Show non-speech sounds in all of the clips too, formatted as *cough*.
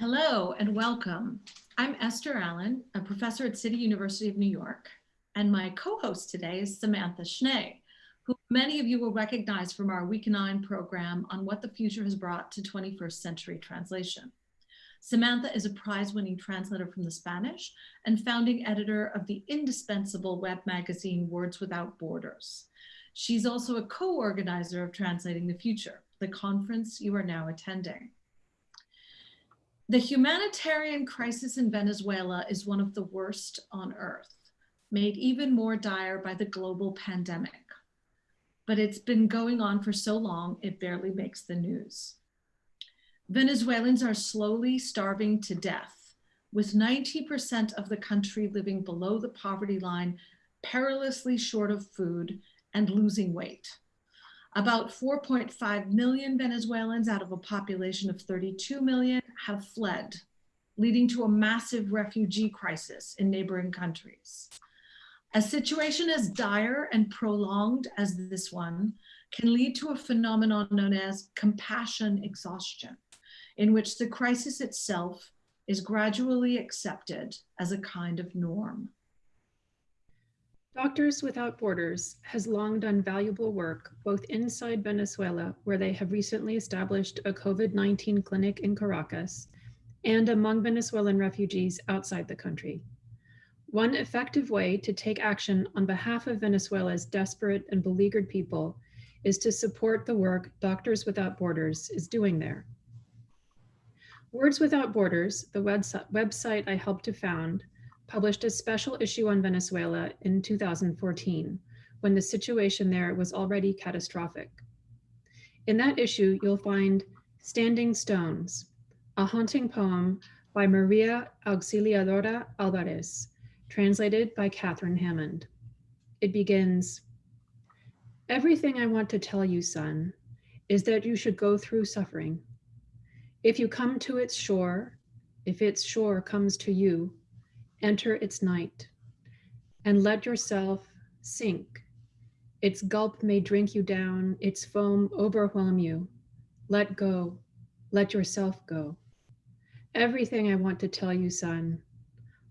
Hello and welcome. I'm Esther Allen, a professor at City University of New York, and my co-host today is Samantha Schnee, who many of you will recognize from our Week 9 program on what the future has brought to 21st century translation. Samantha is a prize-winning translator from the Spanish and founding editor of the indispensable web magazine Words Without Borders. She's also a co-organizer of Translating the Future, the conference you are now attending. The humanitarian crisis in Venezuela is one of the worst on earth, made even more dire by the global pandemic. But it's been going on for so long, it barely makes the news. Venezuelans are slowly starving to death, with 90% of the country living below the poverty line, perilously short of food and losing weight. About 4.5 million Venezuelans out of a population of 32 million have fled, leading to a massive refugee crisis in neighboring countries. A situation as dire and prolonged as this one can lead to a phenomenon known as compassion exhaustion, in which the crisis itself is gradually accepted as a kind of norm. Doctors Without Borders has long done valuable work both inside Venezuela, where they have recently established a COVID-19 clinic in Caracas, and among Venezuelan refugees outside the country. One effective way to take action on behalf of Venezuela's desperate and beleaguered people is to support the work Doctors Without Borders is doing there. Words Without Borders, the website I helped to found, published a special issue on Venezuela in 2014, when the situation there was already catastrophic. In that issue, you'll find Standing Stones, a haunting poem by Maria Auxiliadora Alvarez, translated by Catherine Hammond. It begins, Everything I want to tell you, son, is that you should go through suffering. If you come to its shore, if its shore comes to you, enter its night, and let yourself sink. Its gulp may drink you down, its foam overwhelm you. Let go, let yourself go. Everything I want to tell you, son,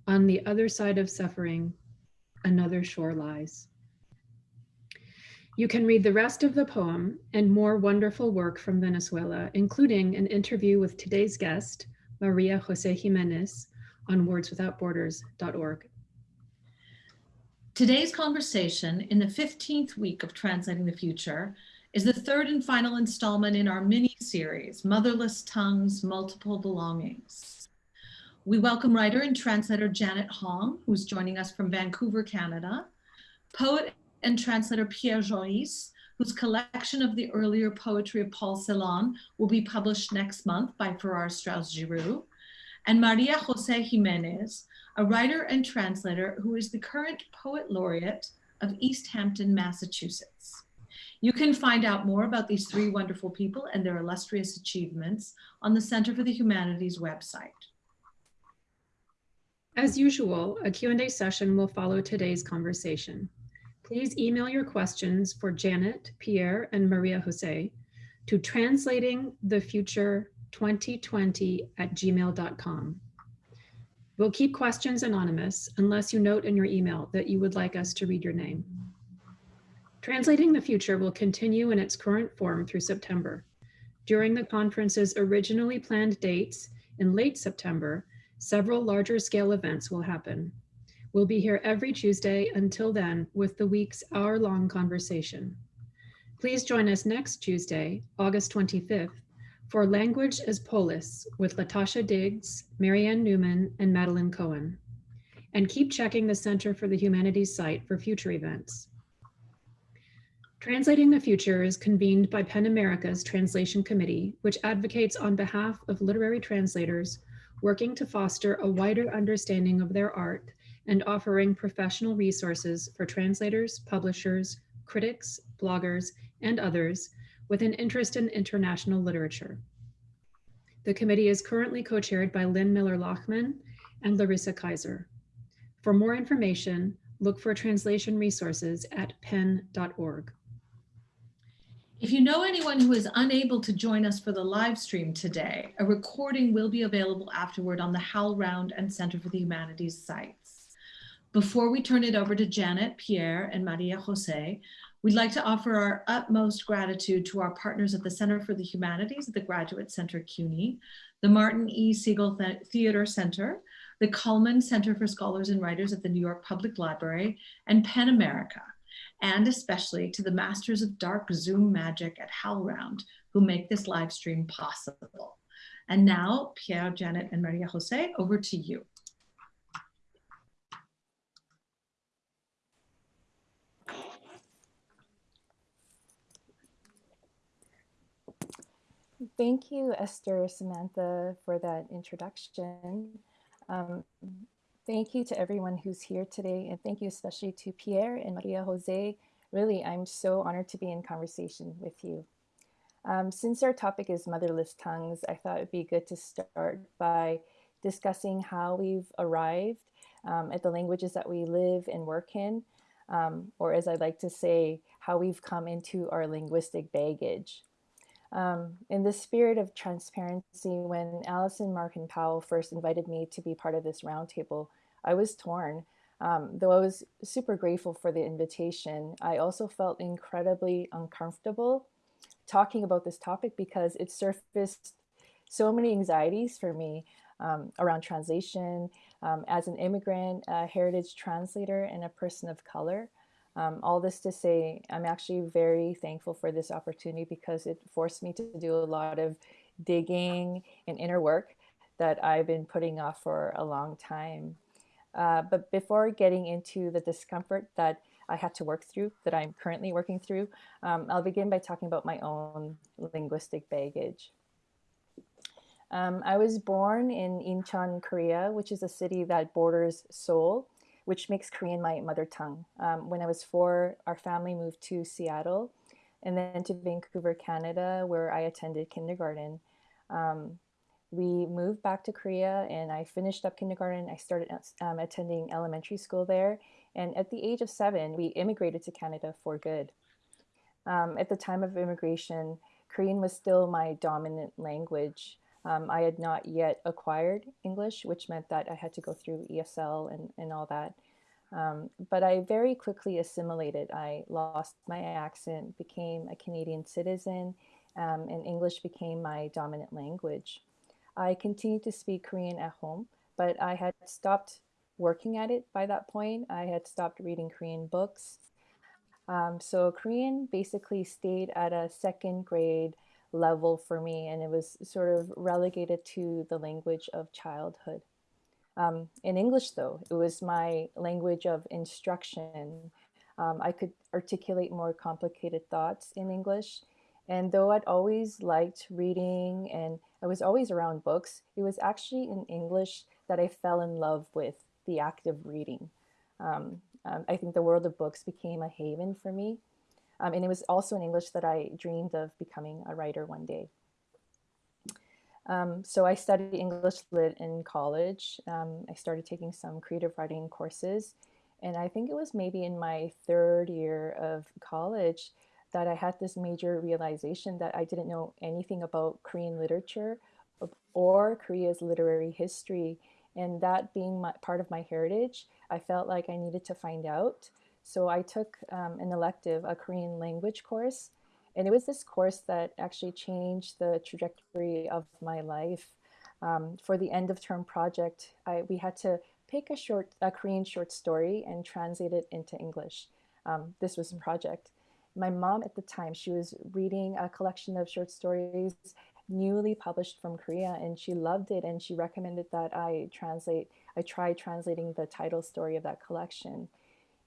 on the other side of suffering, another shore lies. You can read the rest of the poem and more wonderful work from Venezuela, including an interview with today's guest, Maria Jose Gimenez, on wordswithoutborders.org. Today's conversation in the 15th week of Translating the Future is the third and final installment in our mini series, Motherless Tongues, Multiple Belongings. We welcome writer and translator Janet Hong, who's joining us from Vancouver, Canada, poet and translator Pierre Joris, whose collection of the earlier poetry of Paul Celan will be published next month by Farrar Straus Giroux, and Maria Jose Gimenez, a writer and translator who is the current poet laureate of Easthampton, Massachusetts. You can find out more about these three wonderful people and their illustrious achievements on the Center for the Humanities website. As usual, a Q&A session will follow today's conversation. Please email your questions for Janet, Pierre, and Maria Jose to translating the future 2020 at gmail.com. We'll keep questions anonymous unless you note in your email that you would like us to read your name. Translating the Future will continue in its current form through September. During the conference's originally planned dates in late September, several larger scale events will happen. We'll be here every Tuesday until then with the week's hour-long conversation. Please join us next Tuesday, August 25th, for Language as Polis with Latasha Diggs, Marianne Newman, and Madeline Cohen. And keep checking the Center for the Humanities site for future events. Translating the Future is convened by PEN America's Translation Committee, which advocates on behalf of literary translators working to foster a wider understanding of their art and offering professional resources for translators, publishers, critics, bloggers, and others with an interest in international literature. The committee is currently co-chaired by Lyn Miller-Lachmann and Larissa Kyzer. For more information, look for translation resources at pen.org. If you know anyone who is unable to join us for the live stream today, a recording will be available afterward on the HowlRound and Center for the Humanities sites. Before we turn it over to Janet, Pierre, and Maria Jose, we'd like to offer our utmost gratitude to our partners at the Center for the Humanities at the Graduate Center CUNY, the Martin E. Segal Theater Center, the Cullman Center for Scholars and Writers at the New York Public Library, and PEN America and especially to the masters of dark Zoom magic at HowlRound who make this live stream possible. And now, Pierre, Janet, and Maria Jose, over to you. Thank you, Esther, Samantha, for that introduction. Um, Thank you to everyone who's here today, and thank you especially to Pierre and Maria Jose. Really, I'm so honored to be in conversation with you. Um, since our topic is motherless tongues, I thought it'd be good to start by discussing how we've arrived um, at the languages that we live and work in, um, or as I like to say, how we've come into our linguistic baggage. Um, in the spirit of transparency, when Allison Markin Powell first invited me to be part of this roundtable, I was torn. Um, though I was super grateful for the invitation, I also felt incredibly uncomfortable talking about this topic because it surfaced so many anxieties for me um, around translation um, as an immigrant, a heritage translator, and a person of color. Um, all this to say, I'm actually very thankful for this opportunity because it forced me to do a lot of digging and inner work that I've been putting off for a long time. Uh, but before getting into the discomfort that I had to work through, that I'm currently working through, um, I'll begin by talking about my own linguistic baggage. Um, I was born in Incheon, Korea, which is a city that borders Seoul, which makes Korean my mother tongue. Um, when I was four, our family moved to Seattle and then to Vancouver, Canada, where I attended kindergarten. Um, we moved back to Korea and I finished up kindergarten. I started um, attending elementary school there. And at the age of seven, we immigrated to Canada for good. Um, at the time of immigration, Korean was still my dominant language. Um, I had not yet acquired English, which meant that I had to go through ESL and, and all that. Um, but I very quickly assimilated. I lost my accent, became a Canadian citizen, um, and English became my dominant language. I continued to speak Korean at home, but I had stopped working at it by that point. I had stopped reading Korean books. Um, so Korean basically stayed at a second grade level for me, and it was sort of relegated to the language of childhood. Um, in English, though, it was my language of instruction. Um, I could articulate more complicated thoughts in English. And though I'd always liked reading and I was always around books, it was actually in English that I fell in love with the act of reading. Um, um, I think the world of books became a haven for me. Um, and it was also in English that I dreamed of becoming a writer one day. Um, so I studied English Lit in college. Um, I started taking some creative writing courses. And I think it was maybe in my third year of college that I had this major realization that I didn't know anything about Korean literature or Korea's literary history. And that being my, part of my heritage, I felt like I needed to find out. So I took um, an elective, a Korean language course. And it was this course that actually changed the trajectory of my life. Um, for the end of term project, I, we had to pick a short, a Korean short story and translate it into English. Um, this was a project my mom at the time, she was reading a collection of short stories newly published from Korea and she loved it and she recommended that I translate, I try translating the title story of that collection.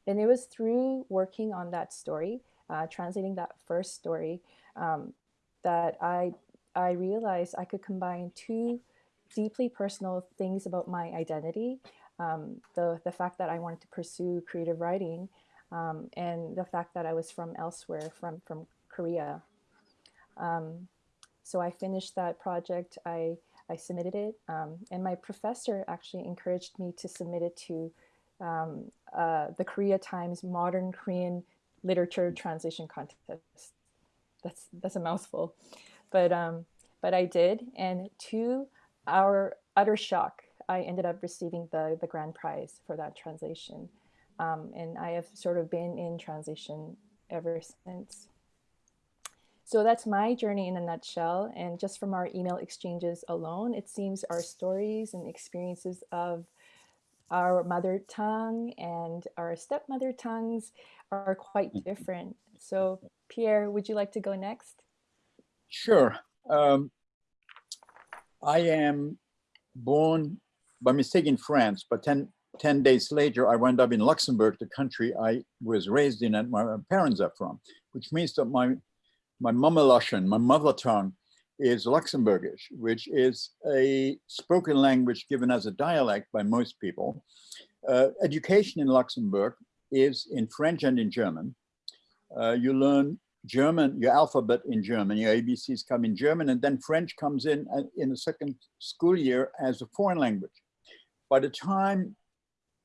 And it was through working on that story, uh, translating that first story, um, that I, I realized I could combine two deeply personal things about my identity. Um, the, the fact that I wanted to pursue creative writing um, and the fact that I was from elsewhere, from, from Korea. Um, so I finished that project, I, I submitted it, um, and my professor actually encouraged me to submit it to um, uh, the Korea Times Modern Korean Literature Translation Contest. that's that's a mouthful, but um, but I did, and to our utter shock, I ended up receiving the the grand prize for that translation, um, and I have sort of been in translation ever since. So that's my journey in a nutshell. And just from our email exchanges alone, it seems our stories and experiences of our mother tongue and our stepmother tongues are quite Mm-hmm. different. So Pierre, would you like to go next? Sure. Um, I am born by mistake in France, but 10, 10 days later, I wound up in Luxembourg, the country I was raised in and my parents are from, which means that my, my Mama my mother tongue, is Luxembourgish, which is a spoken language given as a dialect by most people. Uh, education in Luxembourg is in French and in German. Uh, you learn German, your alphabet in German, your ABCs come in German, and then French comes in uh, in the second school year as a foreign language. By the time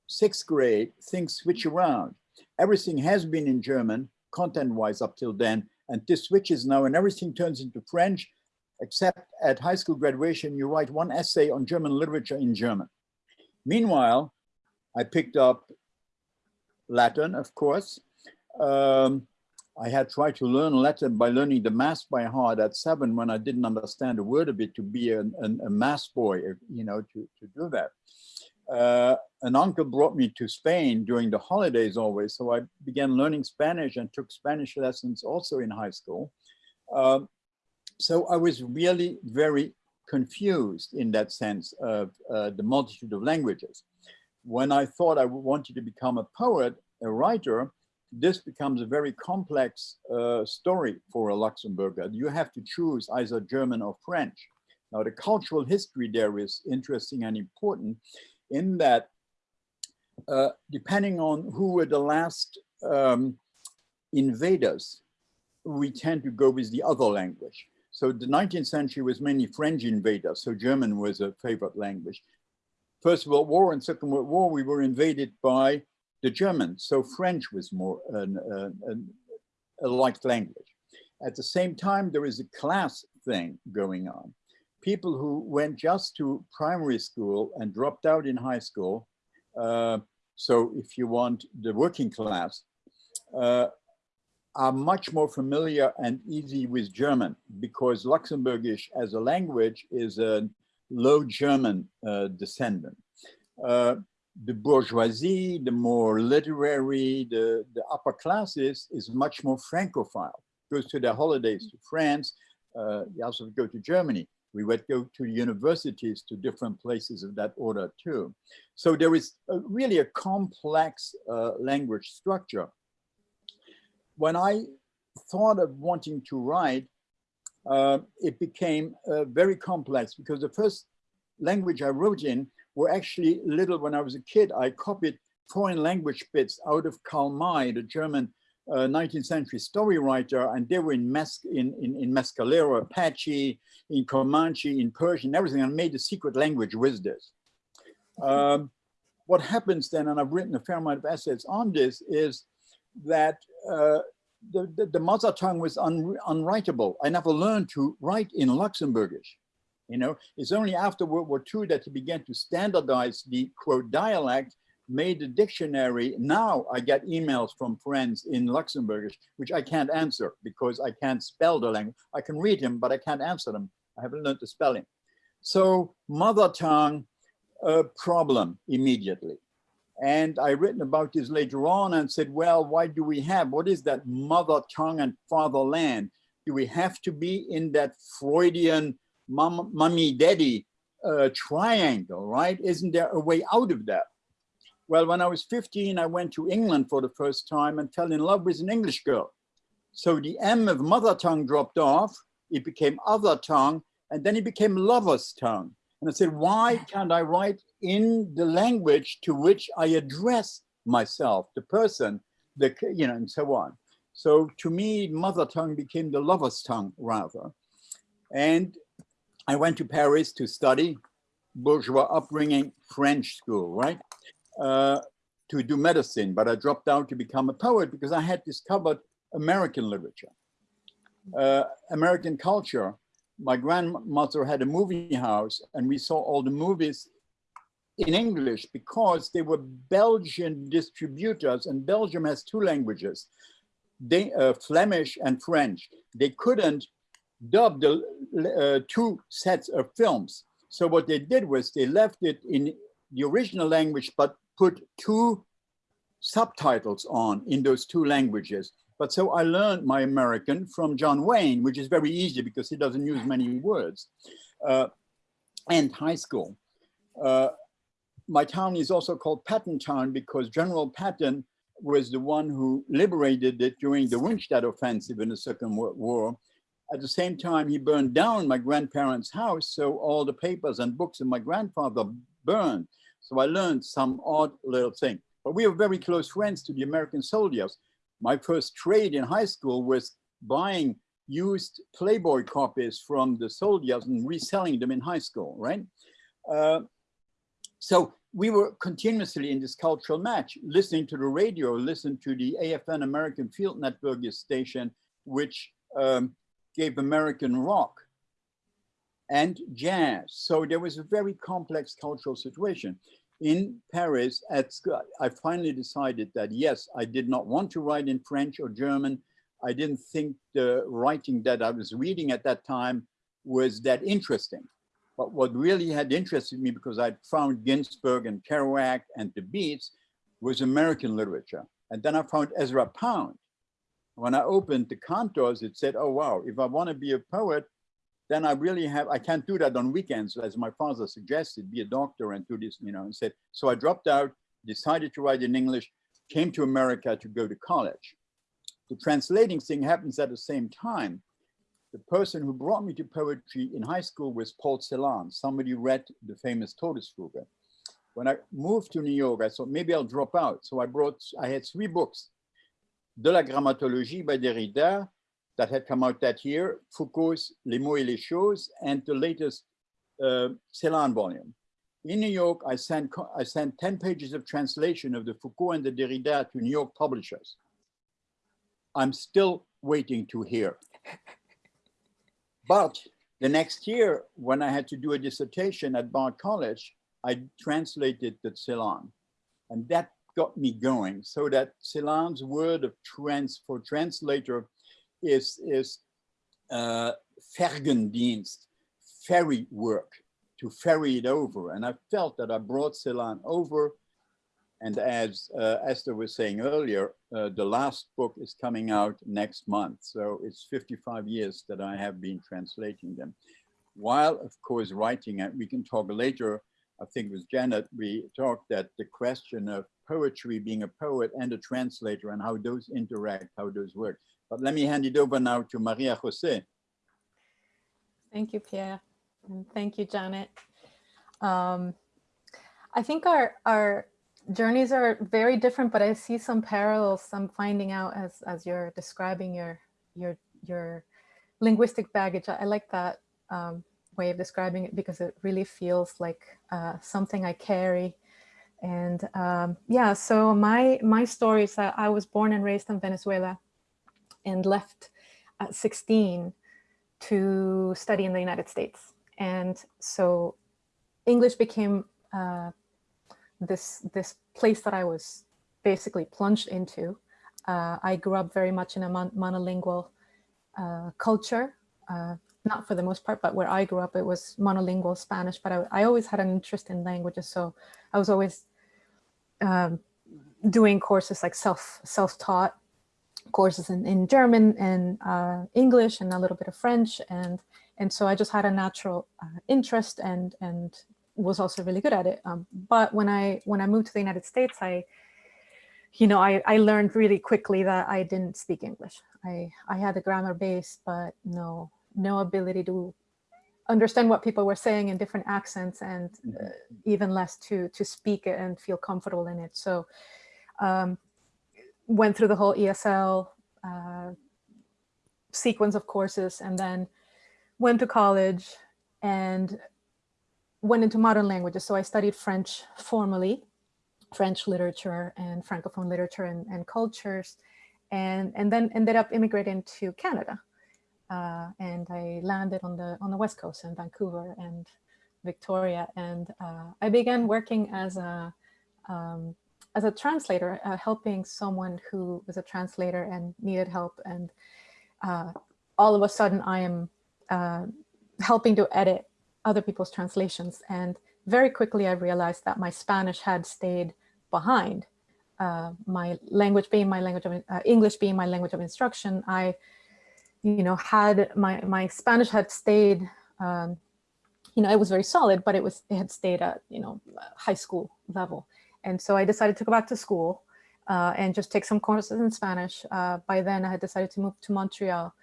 sixth grade, things switch around. Everything has been in German, content-wise up till then, and this switches now and everything turns into French, except at high school graduation, you write one essay on German literature in German. Meanwhile, I picked up Latin, of course. Um, I had tried to learn Latin by learning the mass by heart at seven when I didn't understand a word of it to be an, an, a mass boy, you know, to, to do that. Uh, an uncle brought me to Spain during the holidays always, so I began learning Spanish and took Spanish lessons also in high school. Uh, so I was really very confused in that sense of uh, the multitude of languages. When I thought I wanted to become a poet, a writer, this becomes a very complex uh, story for a Luxembourger. You have to choose either German or French. Now, the cultural history there is interesting and important in that, uh, depending on who were the last um, invaders, we tend to go with the other language. So the 19th century was mainly French invaders, so German was a favorite language. First World War and Second World War, we were invaded by the Germans, so French was more an, an, a liked language. At the same time, there is a class thing going on. People who went just to primary school and dropped out in high school, uh, so if you want the working class, uh, are much more familiar and easy with German because Luxembourgish as a language is a low German uh, descendant. Uh, the bourgeoisie, the more literary, the, the upper classes is much more Francophile, goes to their holidays to France, uh, you also go to Germany. We would go to universities to different places of that order too. So there is a, really a complex uh, language structure. When I thought of wanting to write, uh, it became uh, very complex because the first language I wrote in were actually little when I was a kid. I copied foreign language bits out of Karl May, the German uh, 19th century story writer, and they were in, Mes in, in, in Mescalero, Apache, in Comanche, in Persian, everything, and made a secret language with this. Um, what happens then, and I've written a fair amount of essays on this, is that uh, the, the, the, mother tongue was un, unwritable. I never learned to write in Luxembourgish. You know, it's only after World War II that he began to standardize the quote dialect, made a dictionary. Now I get emails from friends in Luxembourgish, which I can't answer because I can't spell the language. I can read them, but I can't answer them. I haven't learned the spelling. So mother tongue, a problem immediately. And I written about this later on and said, well, why do we have, what is that mother tongue and fatherland? Do we have to be in that Freudian mom, mommy, daddy uh, triangle, right? Isn't there a way out of that? Well, when I was 15, I went to England for the first time and fell in love with an English girl. So the M of mother tongue dropped off, it became other tongue, and then it became lover's tongue. And I said, why can't I write in the language to which I address myself, the person, the, you know, and so on. So to me, mother tongue became the lover's tongue rather. And I went to Paris to study bourgeois upbringing French school, right? Uh, to do medicine, but I dropped out to become a poet because I had discovered American literature. uh, American culture. My grandmother had a movie house and we saw all the movies in English because they were Belgian distributors and Belgium has two languages, they, uh, Flemish and French. They couldn't dub the uh, two sets of films. So what they did was they left it in the original language, but put two subtitles on in those two languages. But so I learned my American from John Wayne, which is very easy because he doesn't use many words, uh, and high school. Uh, my town is also called Patton Town because General Patton was the one who liberated it during the Rundstedt offensive in the Second World War. At the same time, he burned down my grandparents' house, so all the papers and books of my grandfather burned. So I learned some odd little thing. But we were very close friends to the American soldiers. My first trade in high school was buying used Playboy copies from the soldiers and reselling them in high school, right? Uh, so we were continuously in this cultural match, listening to the radio, listening to the AFN American Field Network station, which um, gave American rock and jazz. So there was a very complex cultural situation. In Paris, at school, I finally decided that yes, I did not want to write in French or German. I didn't think the writing that I was reading at that time was that interesting. But what really had interested me because I'd found Ginsberg and Kerouac and the Beats was American literature. And then I found Ezra Pound. When I opened the Cantos, it said, oh, wow, if I want to be a poet, then I really have, I can't do that on weekends, as my father suggested, be a doctor and do this, you know, and said, so I dropped out, decided to write in English, came to America to go to college. The translating thing happens at the same time the person who brought me to poetry in high school was Paul Celan. Somebody read the famous Todesfuge. When I moved to New York, I thought maybe I'll drop out. So I brought, I had three books. De la grammatologie by Derrida, that had come out that year, Foucault's Les mots et les choses, and the latest uh, Celan volume. In New York, I sent, I sent 10 pages of translation of the Foucault and the Derrida to New York publishers. I'm still waiting to hear. But the next year, when I had to do a dissertation at Bard College, I translated the Celan. And that got me going. So that Celan's word of trans for translator is, is uh, Fergendienst, ferry work, to ferry it over. And I felt that I brought Celan over and as uh, Esther was saying earlier, uh, the last book is coming out next month. So it's 55 years that I have been translating them. While, of course, writing it, we can talk later, I think with Janet, we talked that the question of poetry being a poet and a translator and how those interact, how those work. But let me hand it over now to Maria Jose. Thank you, Pierre. And thank you, Janet. Um, I think our, our journeys are very different, but I see some parallels I'm finding out as, as you're describing your, your, your linguistic baggage. I, I like that um, way of describing it because it really feels like uh, something I carry. And um, yeah, so my, my story is that I was born and raised in Venezuela and left at 16 to study in the United States. And so English became uh, this this place that I was basically plunged into. Uh, I grew up very much in a mon monolingual uh, culture, uh, not for the most part, but where I grew up, it was monolingual Spanish, but I, I always had an interest in languages. So I was always um, doing courses like self self-taught courses in, in German and uh, English and a little bit of French. And, and so I just had a natural uh, interest and, and was also really good at it. Um, but when I when I moved to the United States, I, you know, I, I learned really quickly that I didn't speak English. I, I had a grammar base, but no, no ability to understand what people were saying in different accents and uh, mm-hmm. even less to, to speak it and feel comfortable in it. So um, went through the whole ESL uh, sequence of courses and then went to college and went into modern languages. So I studied French formally, French literature and Francophone literature and, and cultures, and, and then ended up immigrating to Canada. uh, and I landed on the on the west coast in Vancouver and Victoria, and uh, I began working as a um, as a translator, uh, helping someone who was a translator and needed help, and uh, all of a sudden I am uh, helping to edit other people's translations, and very quickly I realized that my Spanish had stayed behind. Uh, my language being my language of uh, English being my language of instruction, I, you know, had my my Spanish had stayed, um, you know, it was very solid, but it was it had stayed at you know high school level, and so I decided to go back to school uh, and just take some courses in Spanish. Uh, by then, I had decided to move to Montreal,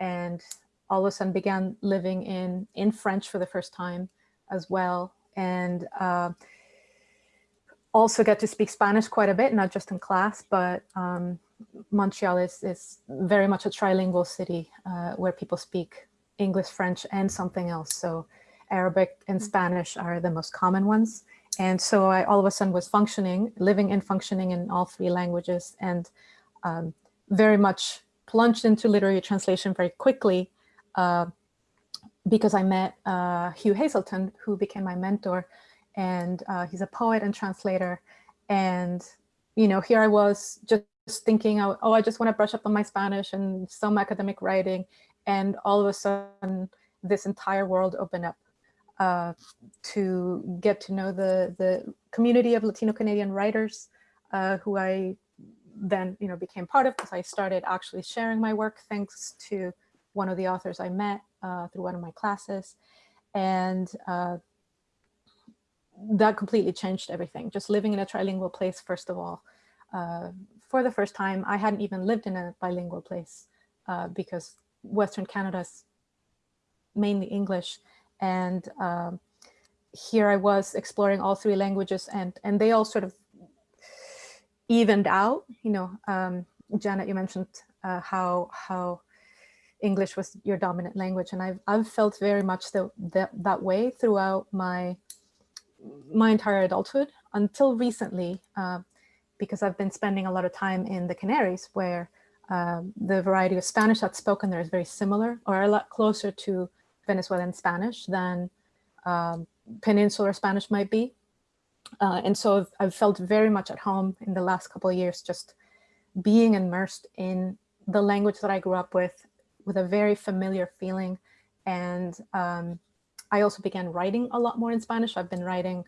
and all of a sudden began living in in French for the first time as well, and uh, also get to speak Spanish quite a bit, not just in class, but um, Montreal is, is very much a trilingual city uh, where people speak English, French, and something else. So Arabic and Spanish are the most common ones. And so I all of a sudden was functioning, living and functioning in all three languages and um, very much plunged into literary translation very quickly uh, because I met uh, Hugh Hazelton, who became my mentor and uh, he's a poet and translator. And, you know, here I was just thinking, oh, I just want to brush up on my Spanish and some academic writing. And all of a sudden, this entire world opened up uh, to get to know the, the community of Latino Canadian writers uh, who I then, you know, became part of because I started actually sharing my work thanks to one of the authors I met uh, through one of my classes. And uh, that completely changed everything. Just living in a trilingual place, first of all, uh, for the first time, I hadn't even lived in a bilingual place uh, because Western Canada's mainly English. And um, here I was exploring all three languages and, and they all sort of evened out, you know, um, Janet, you mentioned uh, how, how English was your dominant language. And I've, I've felt very much the, the, that way throughout my my entire adulthood until recently, uh, because I've been spending a lot of time in the Canaries where uh, the variety of Spanish that's spoken there is very similar or a lot closer to Venezuelan Spanish than um, peninsular Spanish might be. Uh, and so I've, felt very much at home in the last couple of years, just being immersed in the language that I grew up with, with a very familiar feeling and um, I also began writing a lot more in Spanish. I've been writing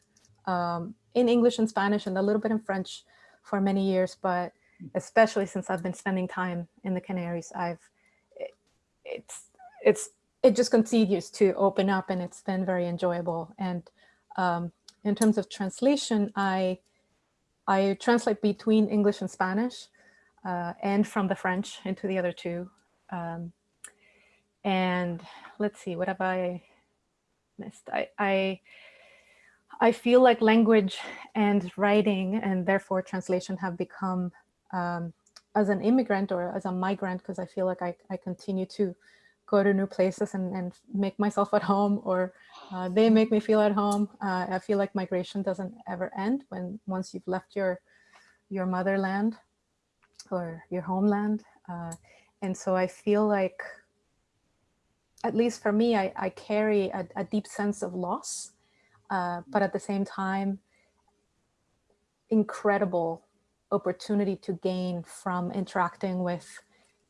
um, in English and Spanish and a little bit in French for many years, but especially since I've been spending time in the Canaries, I've it, it's it's it just continues to open up and it's been very enjoyable. And um, in terms of translation, I I translate between English and Spanish uh, and from the French into the other two. Um, and let's see, what have I missed. I, I, I feel like language and writing and therefore translation have become um, as an immigrant or as a migrant, because I feel like I, I continue to go to new places and, and make myself at home or uh, they make me feel at home. Uh, I feel like migration doesn't ever end when once you've left your your motherland or your homeland. Uh, and so I feel like at least for me, I, I carry a, a, deep sense of loss, uh, but at the same time, incredible opportunity to gain from interacting with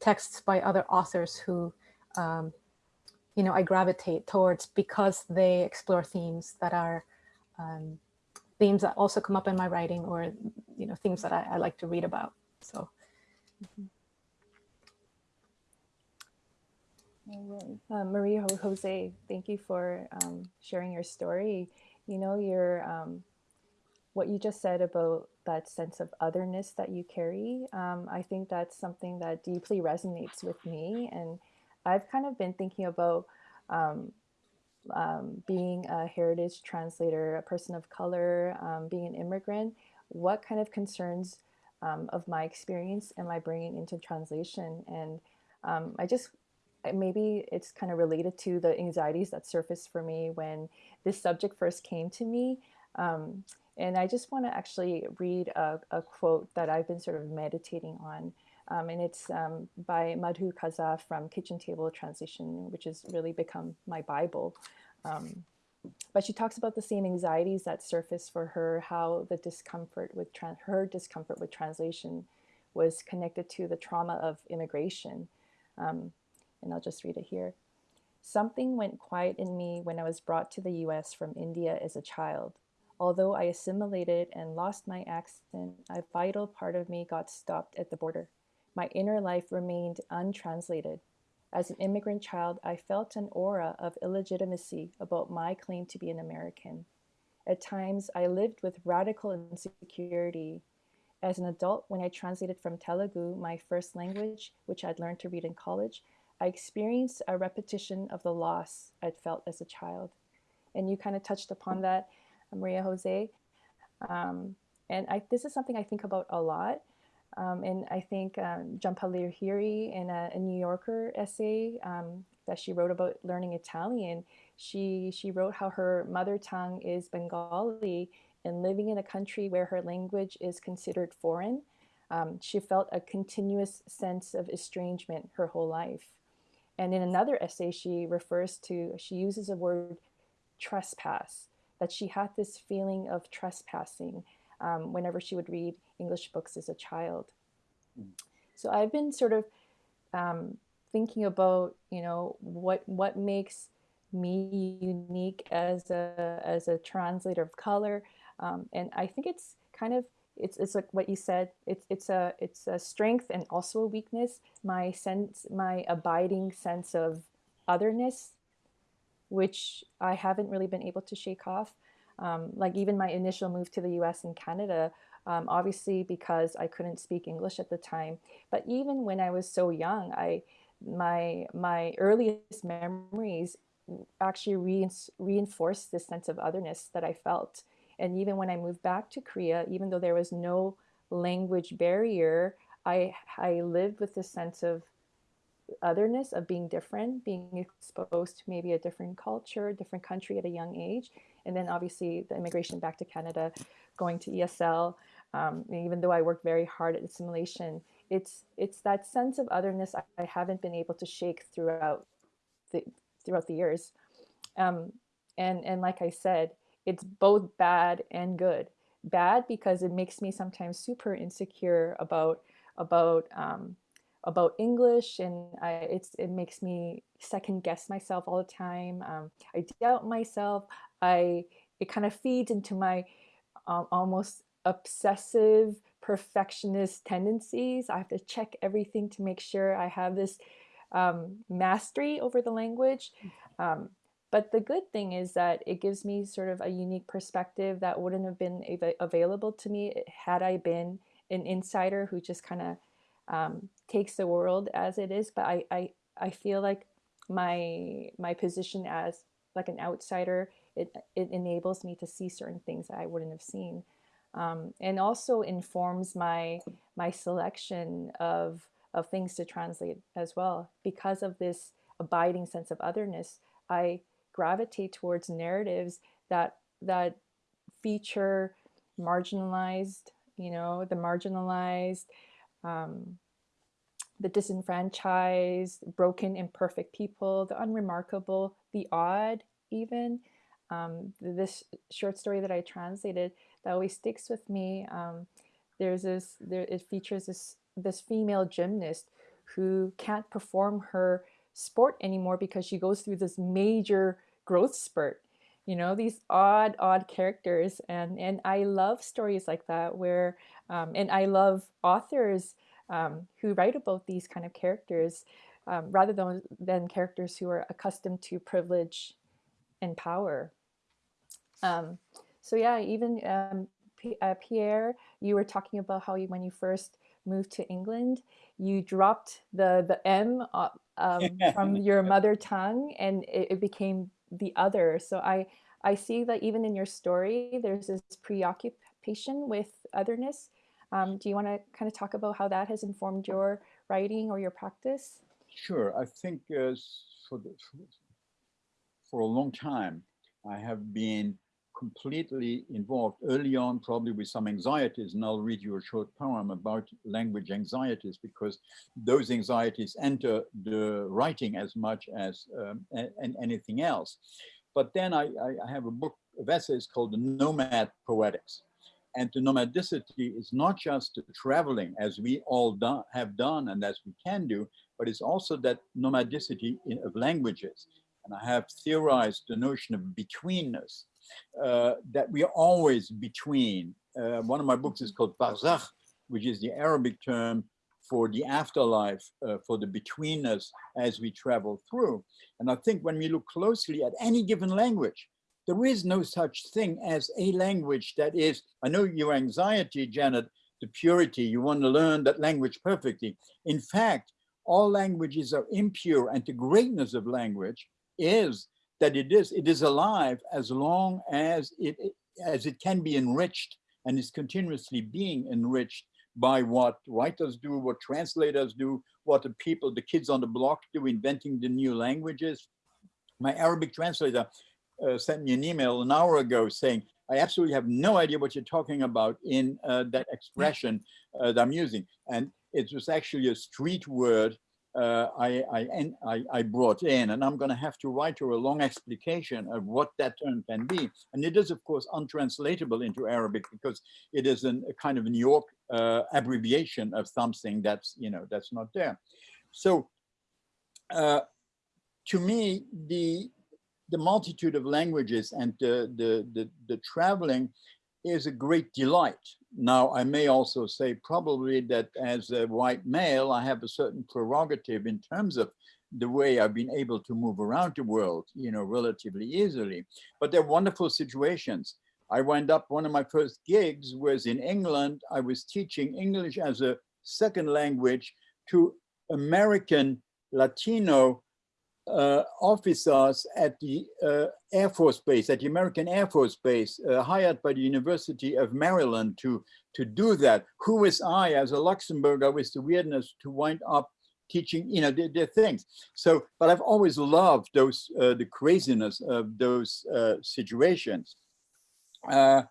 texts by other authors who, um, you know, I gravitate towards because they explore themes that are um, themes that also come up in my writing or, you know, themes that I, I like to read about. So. Mm -hmm. Uh, Maria Jose, thank you for um, sharing your story. You know, your um, what you just said about that sense of otherness that you carry. Um, I think that's something that deeply resonates with me. And I've kind of been thinking about um, um, being a heritage translator, a person of color, um, being an immigrant. What kind of concerns of my experience am I bringing into translation? And I just maybe it's kind of related to the anxieties that surfaced for me when this subject first came to me. Um, and I just want to actually read a, a, quote that I've been sort of meditating on Um, and it's um, by Madhu Kaza from Kitchen Table Translation, which has really become my Bible. Um, but she talks about the same anxieties that surface for her, how the discomfort with her discomfort with translation was connected to the trauma of immigration. Um, and I'll just read it here. Something went quiet in me when I was brought to the US from India as a child. Although I assimilated and lost my accent, a vital part of me got stopped at the border. My inner life remained untranslated. As an immigrant child, I felt an aura of illegitimacy about my claim to be an American. At times, I lived with radical insecurity. As an adult, when I translated from Telugu, my first language, which I'd learned to read in college, I experienced a repetition of the loss I'd felt as a child. And you kind of touched upon that, Maria Jose. Um, and I, this is something I think about a lot. Um, and I think um, Jhumpa Lahiri in a, a, New Yorker essay um, that she wrote about learning Italian, she, she wrote how her mother tongue is Bengali and living in a country where her language is considered foreign, um, she felt a continuous sense of estrangement her whole life. And in another essay, she refers to, she uses a word trespass, that she had this feeling of trespassing um, whenever she would read English books as a child. Mm. So I've been sort of um, thinking about, you know, what what makes me unique as a as a translator of color, um, and I think it's kind of it's it's like what you said. It's it's a it's a strength and also a weakness. My sense, my abiding sense of otherness, which I haven't really been able to shake off. Um, like even my initial move to the U.S. and Canada, um, obviously because I couldn't speak English at the time. But even when I was so young, I my my earliest memories actually re reinforced this sense of otherness that I felt. And even when I moved back to Korea, even though there was no language barrier, I, I lived with this sense of otherness, of being different, being exposed to maybe a different culture, different country at a young age. And then obviously the immigration back to Canada, going to ESL, um, even though I worked very hard at assimilation, it's it's that sense of otherness I, I haven't been able to shake throughout the throughout the years. Um, and and like I said, it's both bad and good. Bad because it makes me sometimes super insecure about about um, about English, and I, it's it makes me second guess myself all the time. Um, I doubt myself. I it kind of feeds into my almost obsessive perfectionist tendencies. I have to check everything to make sure I have this um, mastery over the language. Um, but the good thing is that it gives me sort of a unique perspective that wouldn't have been av available to me had I been an insider who just kind of um, takes the world as it is. But I, I, I feel like my my position as like an outsider, it, it enables me to see certain things that I wouldn't have seen. Um, and also informs my my selection of of things to translate as well. Because of this abiding sense of otherness, I gravitate towards narratives that that feature marginalized, you know, the marginalized, um, the disenfranchised, broken, imperfect people, the unremarkable, the odd, even. Um, this short story that I translated that always sticks with me. Um, there's this, there, it features this, this female gymnast who can't perform her sport anymore because she goes through this major growth spurt you know these odd odd characters and and i love stories like that where um, and i love authors um, who write about these kind of characters um, rather than than characters who are accustomed to privilege and power um, so yeah even um, P uh, pierre you were talking about how you when you first moved to england you dropped the the m uh, um, from *laughs* your mother tongue and it, it became the other. So I, I see that even in your story, there's this preoccupation with otherness. Um, do you want to kind of talk about how that has informed your writing or your practice? Sure. I think uh, for, the, for a long time, I have been completely involved early on, probably with some anxieties, and I'll read you a short poem about language anxieties because those anxieties enter the writing as much as um, and anything else. But then I, I have a book of essays called The Nomad Poetics. And the nomadicity is not just the traveling as we all do, have done and as we can do, but it's also that nomadicity in, of languages. And I have theorized the notion of betweenness, uh, that we are always between. Uh, one of my books is called Barzakh, which is the Arabic term for the afterlife, uh, for the betweenness as we travel through. And I think when we look closely at any given language, there is no such thing as a language that is, I know your anxiety, Janet, the purity, you want to learn that language perfectly. In fact, all languages are impure and the greatness of language is that it is, it is alive as long as it, as it can be enriched and is continuously being enriched by what writers do, what translators do, what the people, the kids on the block do, inventing the new languages. My Arabic translator uh, sent me an email an hour ago saying, I absolutely have no idea what you're talking about in uh, that expression uh, that I'm using. And it was actually a street word uh, I, I, I, brought in, and I'm going to have to write her a long explication of what that term can be. And it is, of course, untranslatable into Arabic because it is an, a kind of New York uh, abbreviation of something that's, you know, that's not there. So uh, to me, the the multitude of languages and the, the, the, the traveling is a great delight. Now, I may also say probably that as a white male, I have a certain prerogative in terms of the way I've been able to move around the world, you know, relatively easily. But they're wonderful situations. I wound up, one of my first gigs was in England. I was teaching English as a second language to American Latino uh, officers at the uh, Air Force Base, at the American Air Force Base, uh, hired by the University of Maryland to, to do that. Who was I as a Luxembourger with the weirdness to wind up teaching, you know, their, their things. So, but I've always loved those, uh, the craziness of those uh, situations. Uh,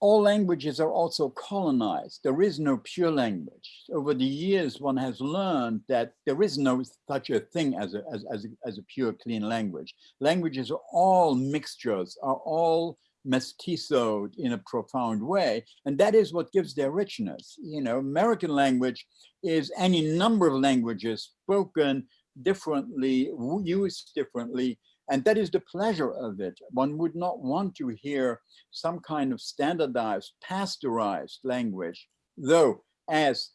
all languages are also colonized. There is no pure language. Over the years, one has learned that there is no such a thing as a, as, as, a, as a pure, clean language. Languages are all mixtures, are all mestizoed in a profound way. And that is what gives their richness. You know, American language is any number of languages spoken differently, used differently, and that is the pleasure of it. One would not want to hear some kind of standardized, pasteurized language, though as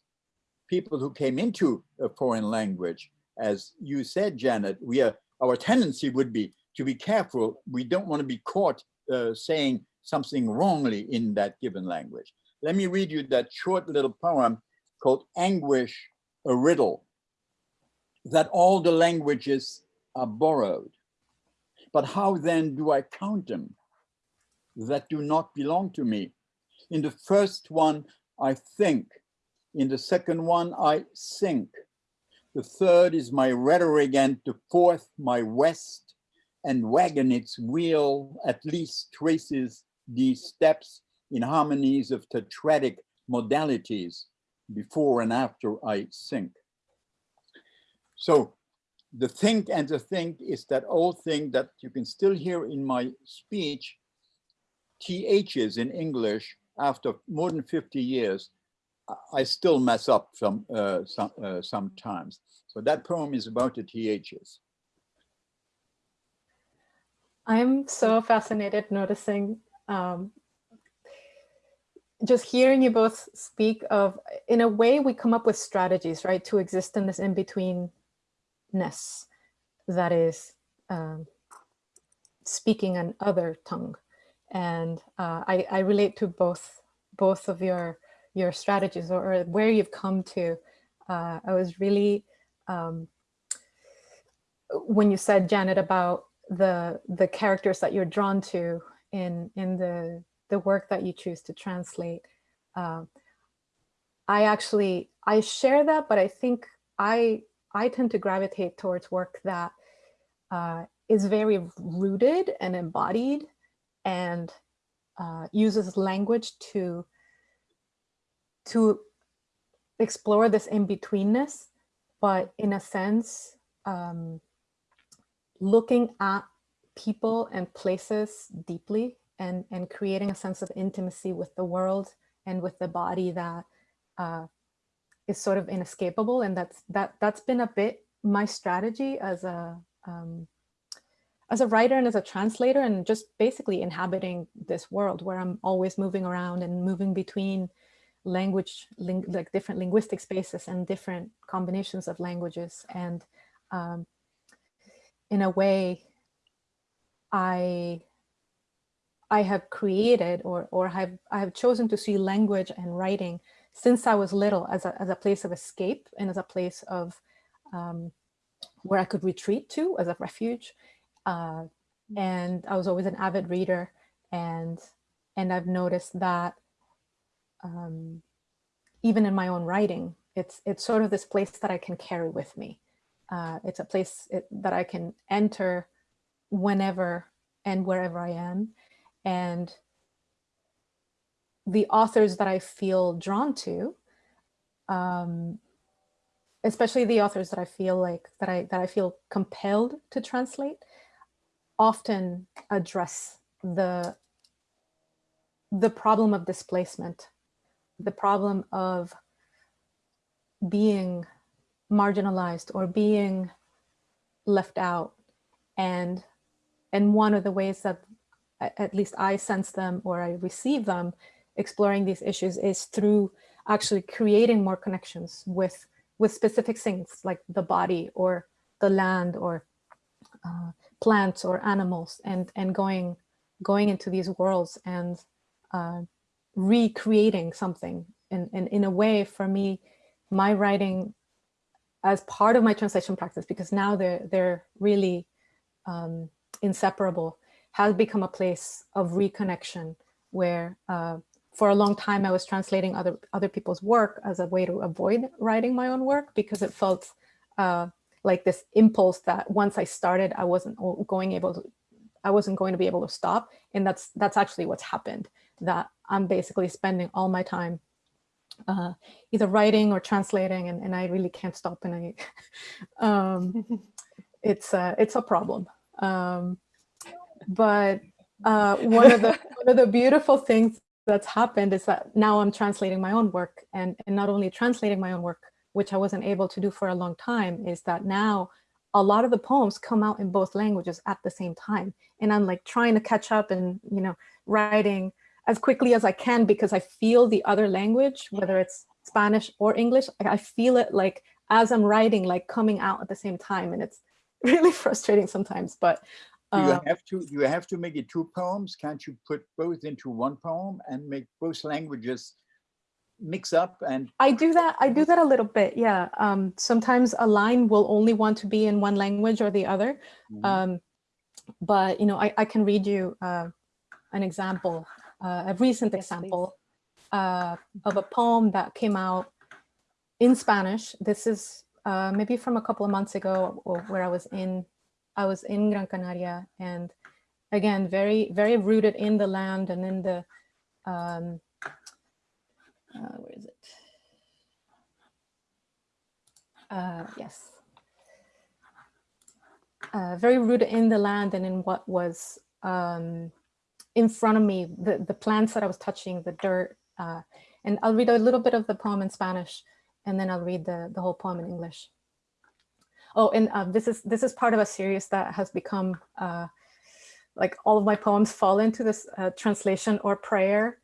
people who came into a foreign language, as you said, Janet, we are, our tendency would be to be careful. We don't want to be caught uh, saying something wrongly in that given language. Let me read you that short little poem called Anguish, a Riddle, that all the languages are borrowed. But how then do I count them that do not belong to me? In the first one, I think. In the second one, I sink. The third is my rhetoric and the fourth, my west and wagon its wheel at least traces these steps in harmonies of tetratic modalities before and after I sink. So the think and the think is that old thing that you can still hear in my speech, THs in English, after more than 50 years, I still mess up some, uh, some uh, sometimes. So that poem is about the THs. I'm so fascinated noticing um, just hearing you both speak of, in a way, we come up with strategies, right, to exist in this in-between ness that is um, speaking an other tongue. And uh, I, I relate to both both of your your strategies or, or where you've come to. Uh, I was really um, when you said Janet about the the characters that you're drawn to in in the the work that you choose to translate. Uh, I actually I share that, but I think I I tend to gravitate towards work that uh, is very rooted and embodied and uh, uses language to to explore this in-betweenness, but in a sense, um, looking at people and places deeply and, and creating a sense of intimacy with the world and with the body that uh, is sort of inescapable. And that's that that's been a bit my strategy as a um, as a writer and as a translator and just basically inhabiting this world where I'm always moving around and moving between language, ling like different linguistic spaces and different combinations of languages. And um, in a way, I I have created or or have I have chosen to see language and writing since I was little as a, as a place of escape and as a place of um, where I could retreat to as a refuge. Uh, and I was always an avid reader and and I've noticed that um, even in my own writing, it's it's sort of this place that I can carry with me. Uh, it's a place it, that I can enter whenever and wherever I am. And the authors that I feel drawn to, um, especially the authors that I feel like that I that I feel compelled to translate, often address the the problem of displacement, the problem of being marginalized or being left out. And, and one of the ways that at least I sense them or I receive them exploring these issues is through actually creating more connections with, with specific things like the body or the land or uh, plants or animals and, and going, going into these worlds and uh, recreating something. And, and in a way, for me, my writing as part of my translation practice, because now they're, they're really um, inseparable, has become a place of reconnection where uh, for a long time I was translating other, other people's work as a way to avoid writing my own work because it felt uh, like this impulse that once I started, I wasn't going able to, I wasn't going to be able to stop. And that's, that's actually what's happened, that I'm basically spending all my time uh, either writing or translating and, and I really can't stop and I, *laughs* um, *laughs* it's, uh, it's a problem. Um, but uh, one of the *laughs* one of the beautiful things that's happened is that now I'm translating my own work and, and not only translating my own work, which I wasn't able to do for a long time, is that now a lot of the poems come out in both languages at the same time. And I'm like trying to catch up and, you know, writing as quickly as I can because I feel the other language, whether it's Spanish or English, I feel it like as I'm writing, like coming out at the same time. And it's *laughs* really frustrating sometimes, but Do you um, have to, you have to make it two poems? Can't you put both into one poem and make both languages mix up and I do that. I do that a little bit. Yeah. Um, sometimes a line will only want to be in one language or the other. Mhm. Um, but, you know, I, I can read you uh, an example, uh, a recent Yes, please. example uh, of a poem that came out in Spanish. This is uh, maybe from a couple of months ago or where I was in, I was in Gran Canaria and again, very, very rooted in the land and in the, um, uh, where is it? Uh, yes. Uh, very rooted in the land and in what was um, in front of me, the, the plants that I was touching, the dirt. Uh, and I'll read a little bit of the poem in Spanish, and then I'll read the, the whole poem in English. Oh, and uh, this is this is part of a series that has become uh, like all of my poems fall into this uh, translation or prayer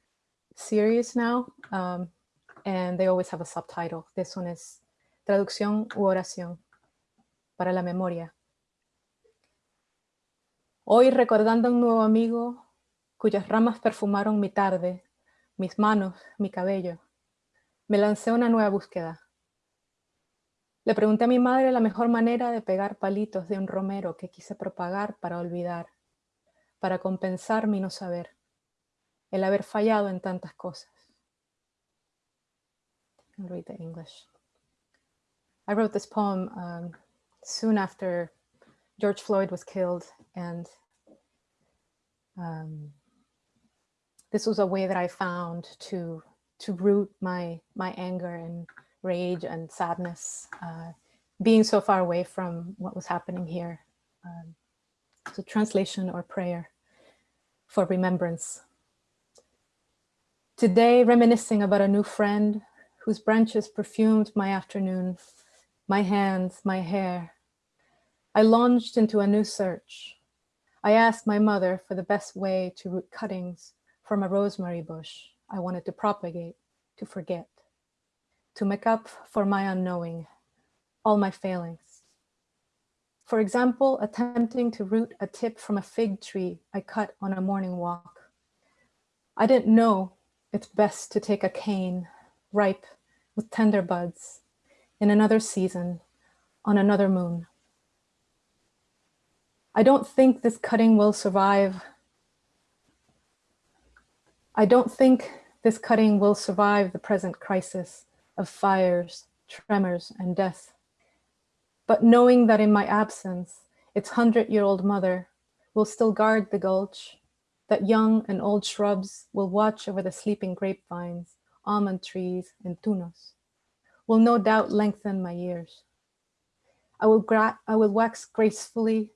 series now, um, and they always have a subtitle. This one is Traducción u oración para la memoria. Hoy recordando a un nuevo amigo cuyas ramas perfumaron mi tarde, mis manos, mi cabello, me lancé una nueva búsqueda. Le pregunté a mi madre la mejor manera de pegar palitos de un romero que quise propagar para olvidar, para compensar mi no saber, el haber fallado en tantas cosas. Read the English. I wrote this poem um, soon after George Floyd was killed and um, this was a way that I found to to root my my anger and rage and sadness, uh, being so far away from what was happening here. Um, so translation or prayer for remembrance. Today, reminiscing about a new friend whose branches perfumed my afternoon, my hands, my hair. I launched into a new search. I asked my mother for the best way to root cuttings from a rosemary bush I wanted to propagate, to forget, to make up for my unknowing, all my failings. For example, attempting to root a tip from a fig tree I cut on a morning walk. I didn't know it's best to take a cane, ripe with tender buds, in another season, on another moon. I don't think this cutting will survive. I don't think this cutting will survive the present crisis of fires, tremors, and death. But knowing that in my absence, its hundred-year-old mother will still guard the gulch, that young and old shrubs will watch over the sleeping grapevines, almond trees, and tunos, will no doubt lengthen my years. I will, I will wax gracefully,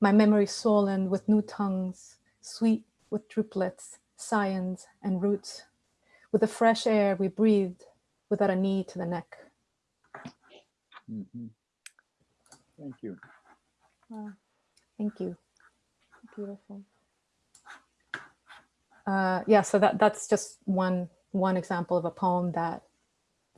my memory swollen with new tongues, sweet with droplets, scions, and roots, with the fresh air we breathed without a knee to the neck. Mhm. Thank you. Wow. Thank you. Beautiful. Uh, yeah, so that that's just one one example of a poem that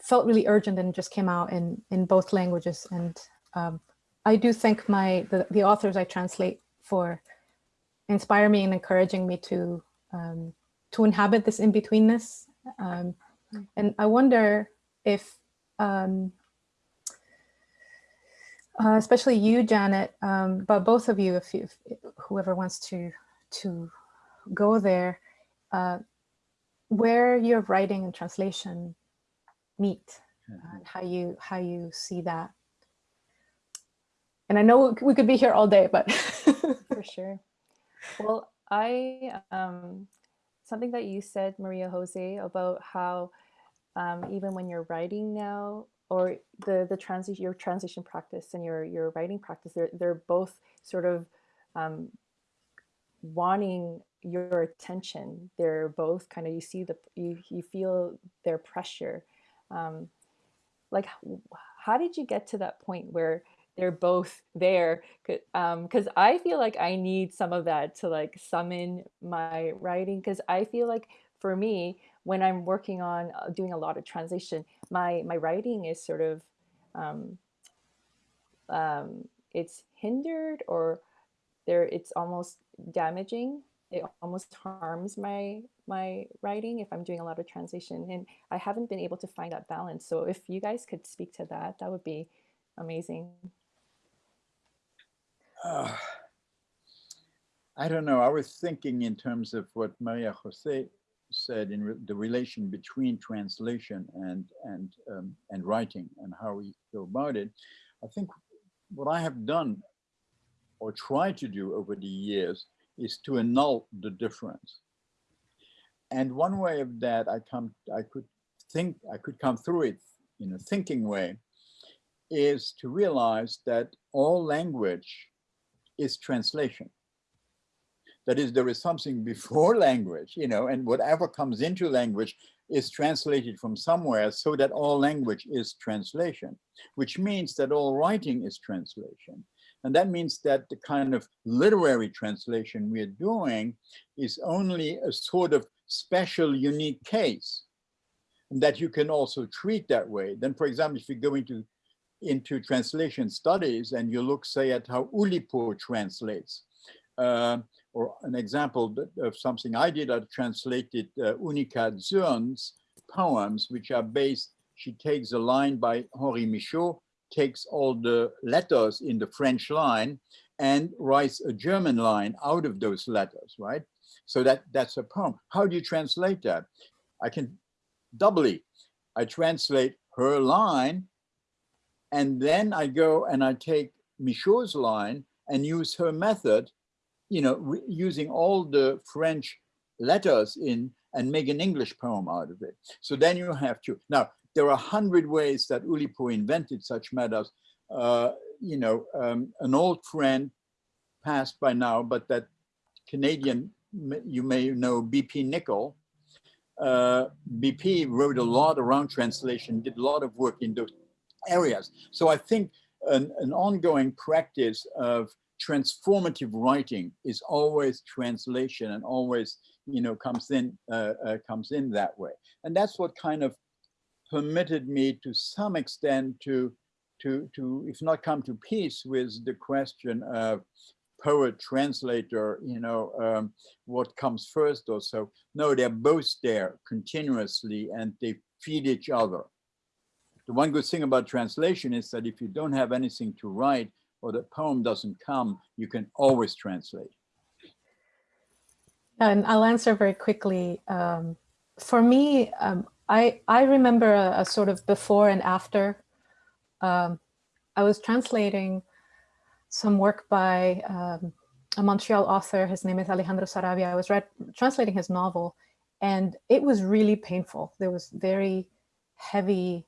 felt really urgent and just came out in in both languages. And um, I do think my the, the authors I translate for inspire me and encouraging me to um, to inhabit this in-betweenness. Um, and I wonder if, um, uh, especially you, Janet, um, but both of you, if, you, if whoever wants to to go there, uh, where your writing and translation meet, and how you how you see that. And I know we could be here all day, but *laughs* For sure. Well, I, um, something that you said, Maria Jose, about how um, even when you're writing now, or the the transition, your transition practice and your your writing practice, they're they're both sort of um, wanting your attention. They're both kind of you see the you you feel their pressure. Um, like, how did you get to that point where they're both there? Because um, I feel like I need some of that to like summon my writing. Because I feel like for me, when I'm working on uh, doing a lot of translation, my my writing is sort of um, um, it's hindered or there it's almost damaging it almost harms my my writing if i'm doing a lot of translation and i haven't been able to find that balance so if you guys could speak to that that would be amazing Uh, I don't know. I was thinking in terms of what Maria Jose said in re the relation between translation and and um, and writing and how we go about it. I think what I have done or tried to do over the years is to annul the difference. And one way of that I come I could think I could come through it in a thinking way is to realize that all language is translation. That is, there is something before *laughs* language, you know, and whatever comes into language is translated from somewhere so that all language is translation, which means that all writing is translation. And that means that the kind of literary translation we're doing is only a sort of special, unique case And that you can also treat that way. Then, for example, if you go into into translation studies and you look, say, at how Oulipo translates, uh, or an example of something I did, I translated uh, Unica Zürn's poems, which are based, she takes a line by Henri Michaux, takes all the letters in the French line and writes a German line out of those letters, right? So that that's a poem. How do you translate that? I can doubly, I translate her line and then I go and I take Michaux's line and use her method, you know, using all the French letters in and make an English poem out of it. So then you have to, now, there are a hundred ways that Oulipo invented such matters. Uh, you know, um, an old friend passed by now, but that Canadian, you may know BP Nichol. Uh, BP wrote a lot around translation, did a lot of work in those areas. So I think an, an ongoing practice of transformative writing is always translation and always, you know, comes in uh, uh, comes in that way. And that's what kind of permitted me to some extent to to to if not come to peace with the question of poet translator you know um, what comes first or so no they're both there continuously and they feed each other the one good thing about translation is that if you don't have anything to write or the poem doesn't come you can always translate And I'll answer very quickly. Um, for me, um, I I remember a, a sort of before and after. Um, I was translating some work by um, a Montreal author. His name is Alejandro Saravia. I was translating his novel, and it was really painful. There was very heavy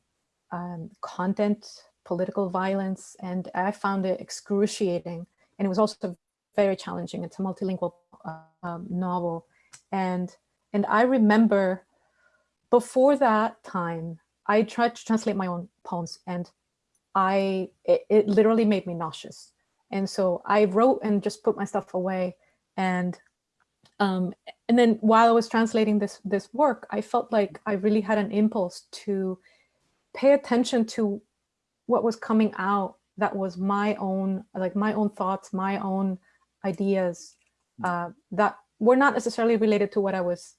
um, content, political violence, and I found it excruciating. And it was also very challenging. It's a multilingual uh, um, novel, and and I remember before that time, I tried to translate my own poems, and I it, it literally made me nauseous. And so I wrote and just put my stuff away, and um, and then while I was translating this this work, I felt like I really had an impulse to pay attention to what was coming out that was my own like my own thoughts my own ideas uh, that were not necessarily related to what i was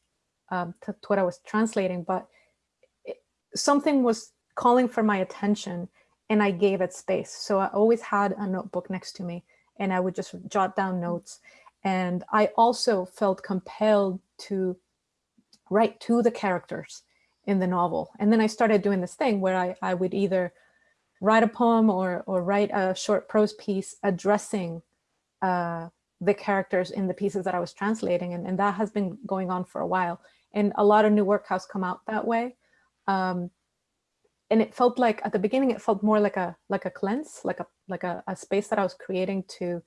um, to, to what i was translating but it, something was calling for my attention and i gave it space. So i always had a notebook next to me and i would just jot down notes. And i also felt compelled to write to the characters in the novel and then i started doing this thing where i, I would either write a poem or or write a short prose piece addressing uh, the characters in the pieces that I was translating, and, and that has been going on for a while. And a lot of new work has come out that way. Um, and it felt like at the beginning, it felt more like a like a cleanse, like a like a, a space that I was creating to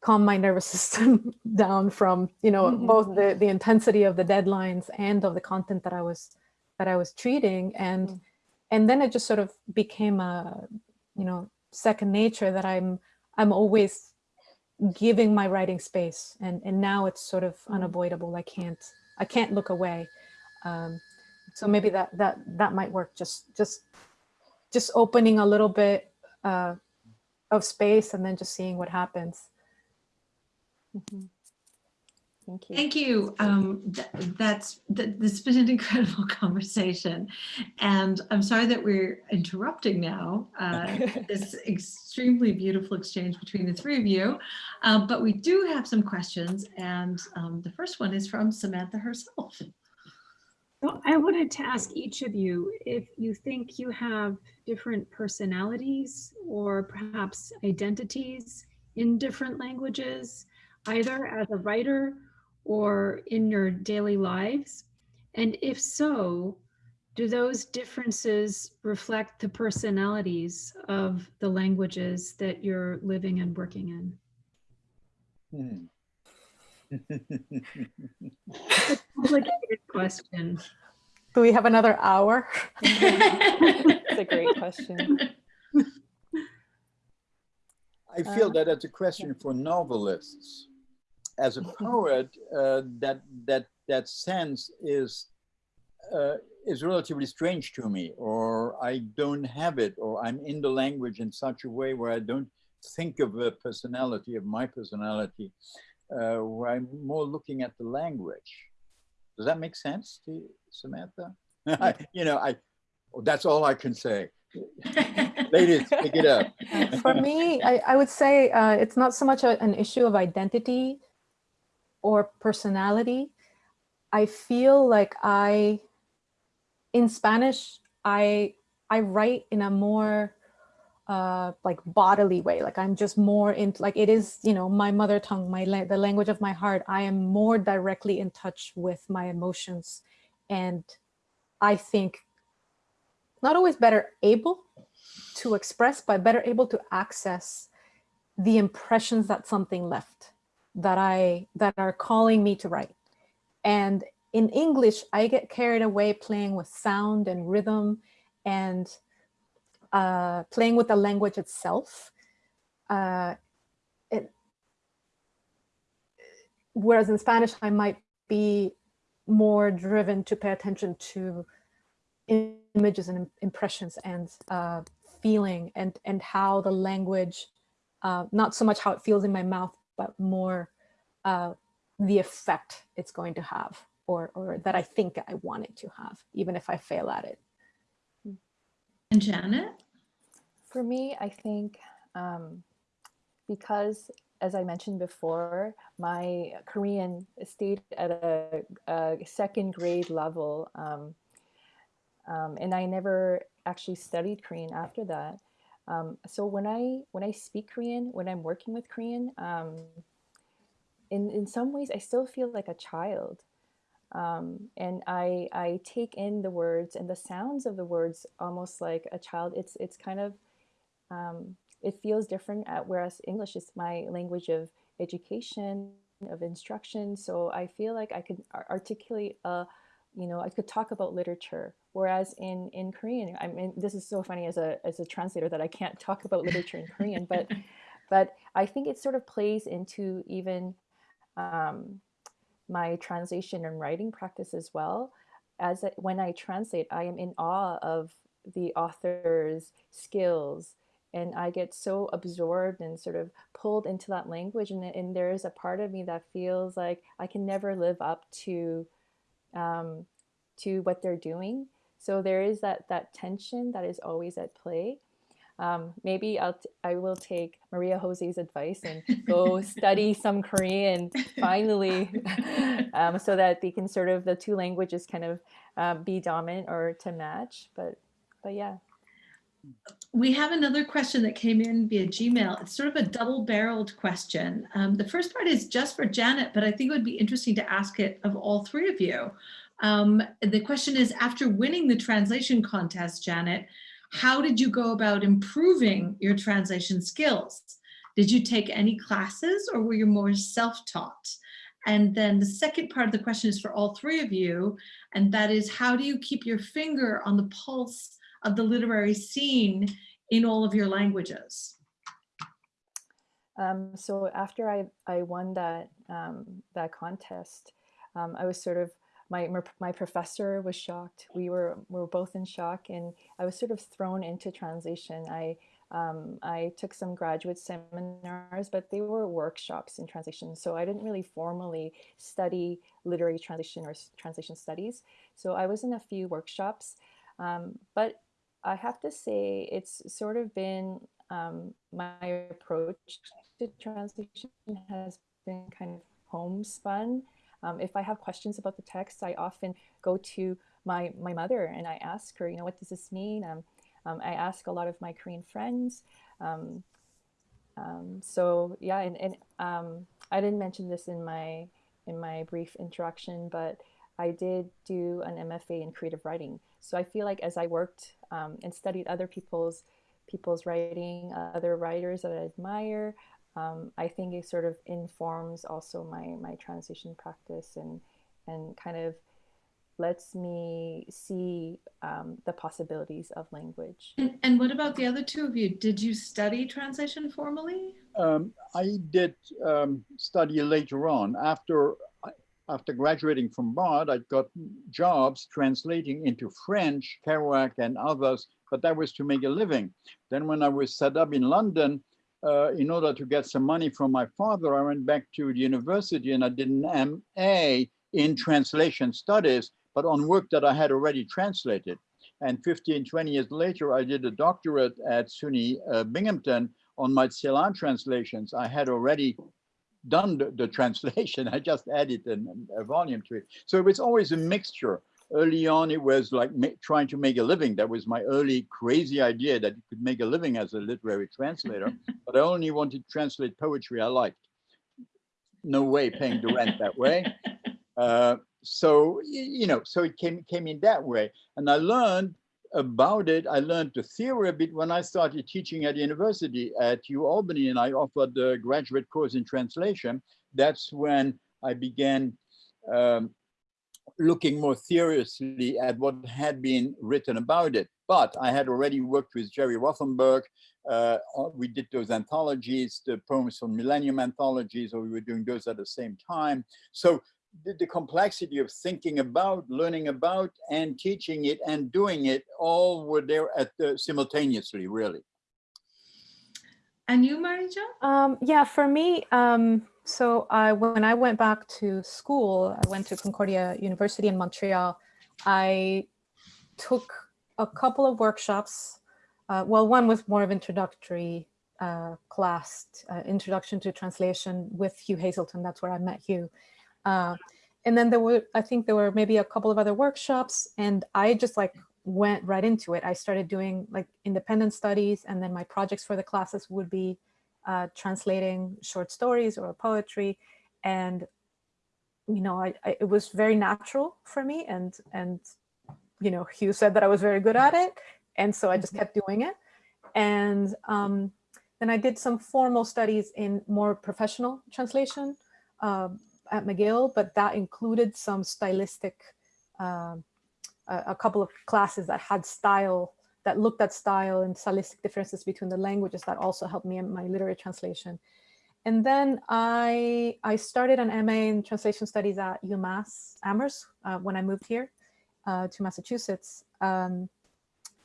calm my *laughs* nervous system down from you know Mhm. both the the intensity of the deadlines and of the content that I was that I was treating and Mm. and then it just sort of became a you know second nature that I'm I'm always giving my writing space and and now it's sort of unavoidable. I can't I can't look away. Um, so maybe that that that might work. Just just just opening a little bit uh, of space and then just seeing what happens. Mhm. Thank you. Thank you. Um, th- that's th- this has been an *laughs* incredible conversation, and I'm sorry that we're interrupting now uh, *laughs* this extremely beautiful exchange between the three of you. Uh, but we do have some questions, and um, the first one is from Samantha herself. So I wanted to ask each of you if you think you have different personalities or perhaps identities in different languages, either as a writer or in your daily lives. And if so, do those differences reflect the personalities of the languages that you're living and working in? Hmm. *laughs* Complicated question. do we have another hour *laughs* It's a great question. I feel Um, that that's a question for novelists. As a poet, uh, that that that sense is uh, is relatively strange to me, or I don't have it, or I'm in the language in such a way where I don't think of a personality of my personality, uh, where I'm more looking at the language. Does that make sense to you, Samantha? *laughs* you know, I that's all I can say. *laughs* Ladies, pick it up. for me I, I would say uh, it's not so much a, an issue of identity or personality i feel like i in spanish i i write in a more uh, like bodily way. Like I'm just more in, like it is, you know, my mother tongue, my la- the language of my heart. I am more directly in touch with my emotions, and I think not always better able to express, but better able to access the impressions that something left that I that are calling me to write. And in English, I get carried away playing with sound and rhythm and uh, playing with the language itself. Uh, it, whereas in Spanish, I might be more driven to pay attention to images and impressions and uh, feeling and, and how the language, uh, not so much how it feels in my mouth, but more uh, the effect it's going to have or, or that I think I want it to have, even if I fail at it. And Janet? For me, I think um, because, as I mentioned before, my Korean stayed at a, a second grade level, um, um, and I never actually studied Korean after that. Um, so when I when I speak Korean, when I'm working with Korean, um, in in some ways, I still feel like a child um, and I I take in the words and the sounds of the words almost like a child. It's it's kind of um, it feels different. At, whereas English is my language of education of instruction, so I feel like I could articulate a you know I could talk about literature. Whereas in in Korean, I mean this is so funny as a as a translator that I can't *laughs* talk about literature in Korean, but *laughs* but I think it sort of plays into even um, my translation and writing practice as well. As I, when I translate, I am in awe of the author's skills, and I get so absorbed and sort of pulled into that language. And, and there is a part of me that feels like I can never live up to um, to what they're doing. So there is that that tension that is always at play. Um, maybe I'll t- I will take Maria Jose's advice and go *laughs* study some Korean finally, *laughs* um, so that they can sort of the two languages kind of uh, be dominant or to match. But but yeah, We have another question that came in via Gmail. It's sort of a double-barreled question. Um, the first part is just for Janet, but I think it would be interesting to ask it of all three of you. Um, the question is, after winning the translation contest, Janet, how did you go about improving your translation skills? Did you take any classes or were you more self-taught? And then the second part of the question is for all three of you, and that is how do you keep your finger on the pulse of the literary scene in all of your languages? Um, so after I, I won that um, that contest, um, I was sort of my my professor was shocked. We were we were both in shock, and I was sort of thrown into translation. I um, I took some graduate seminars, but they were workshops in translation. So I didn't really formally study literary translation or translation studies. So I was in a few workshops, um, but I have to say it's sort of been um, my approach to translation has been kind of homespun. Um, if I have questions about the text, I often go to my, my mother and I ask her, you know, what does this mean? Um, um, I ask a lot of my Korean friends. Um, um, so yeah, and, and I didn't mention this in my in my brief introduction, but I did do an MFA in creative writing. So I feel like as I worked and studied other people's people's writing, other writers that I admire, um, I think it sort of informs also my my translation practice and and kind of lets me see um, the possibilities of language. And, and, what about the other two of you? Did you study translation formally? Um, I did um, study later on. After after graduating from Bard, I got jobs translating into French, Kerouac, and others, but that was to make a living. Then when I was set up in London, uh, in order to get some money from my father, I went back to the university and I did an MA in translation studies, but on work that I had already translated. And 15, 20 years later, I did a doctorate at SUNY uh, Binghamton on my Celan translations. I had already done the, the translation. *laughs* I just added an, a volume to it. So it was always a mixture early on, it was like trying to make a living. That was my early crazy idea that you could make a living as a literary translator. *laughs* but I only wanted to translate poetry I liked. No way paying the rent that way. *laughs* Uh, so you know, so it came came in that way, and I learned about it. I learned the theory a bit when I started teaching at university at U Albany, and I offered the graduate course in translation. That's when I began um, looking more seriously at what had been written about it. But I had already worked with Jerry Rothenberg. Uh, we did those anthologies, the poems from Millennium anthologies, or we were doing those at the same time. So the, the complexity of thinking about, learning about, and teaching it and doing it all were there at the, simultaneously, really. And you, Maria? Um, yeah, for me, um, so I, when I went back to school, I went to Concordia University in Montreal. I took a couple of workshops. Uh, well, one was more of introductory uh, class, uh, introduction to translation with Hugh Hazelton. That's where I met Hugh. Uh, and then there were, I think there were maybe a couple of other workshops, and I just like went right into it. I started doing like independent studies, and then my projects for the classes would be uh, translating short stories or poetry, and you know, I, I, it was very natural for me, and and you know, Hugh said that I was very good at it, and so I just kept doing it, and um, then I did some formal studies in more professional translation uh, at McGill, but that included some stylistic um, a, a couple of classes that had style that looked at style and stylistic differences between the languages that also helped me in my literary translation. And then I, I started an MA in translation studies at UMass Amherst uh, when I moved here uh, to Massachusetts. Um,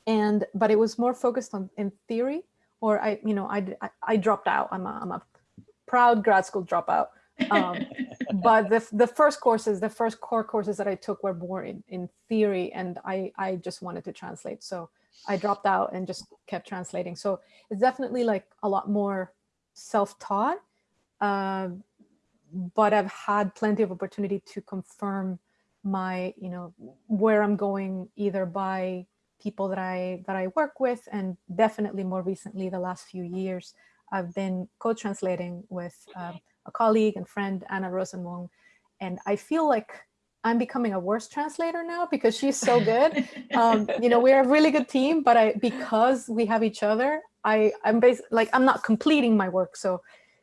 and, but it was more focused on in theory or I, you know, I, I, I dropped out. I'm a, I'm a proud grad school dropout. Um, *laughs* but the, the first courses, the first core courses that I took were more in, in theory and I, I just wanted to translate. So I dropped out and just kept translating. So it's definitely like a lot more self-taught, uh, but I've had plenty of opportunity to confirm my, you know, where I'm going either by people that I that I work with and definitely more recently the last few years I've been co-translating with um, a colleague and friend Anna Rosenwong and I feel like I'm becoming a worse translator now because she's so good. *laughs* um, you know, we're a really good team, but I because we have each other, I I'm basically like I'm not completing my work, so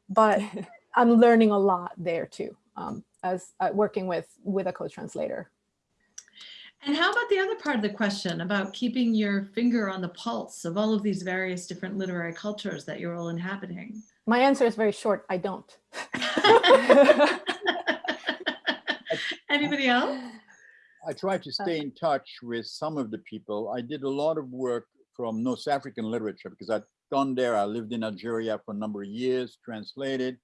but *laughs* I'm learning a lot there too um, as uh, working with with a co-translator. And how about the other part of the question about keeping your finger on the pulse of all of these various different literary cultures that you're all inhabiting? My answer is very short. I don't. *laughs* Anybody else? I try to stay in touch with some of the people. I did a lot of work from North African literature because I'd gone there. I lived in Algeria for a number of years, translated.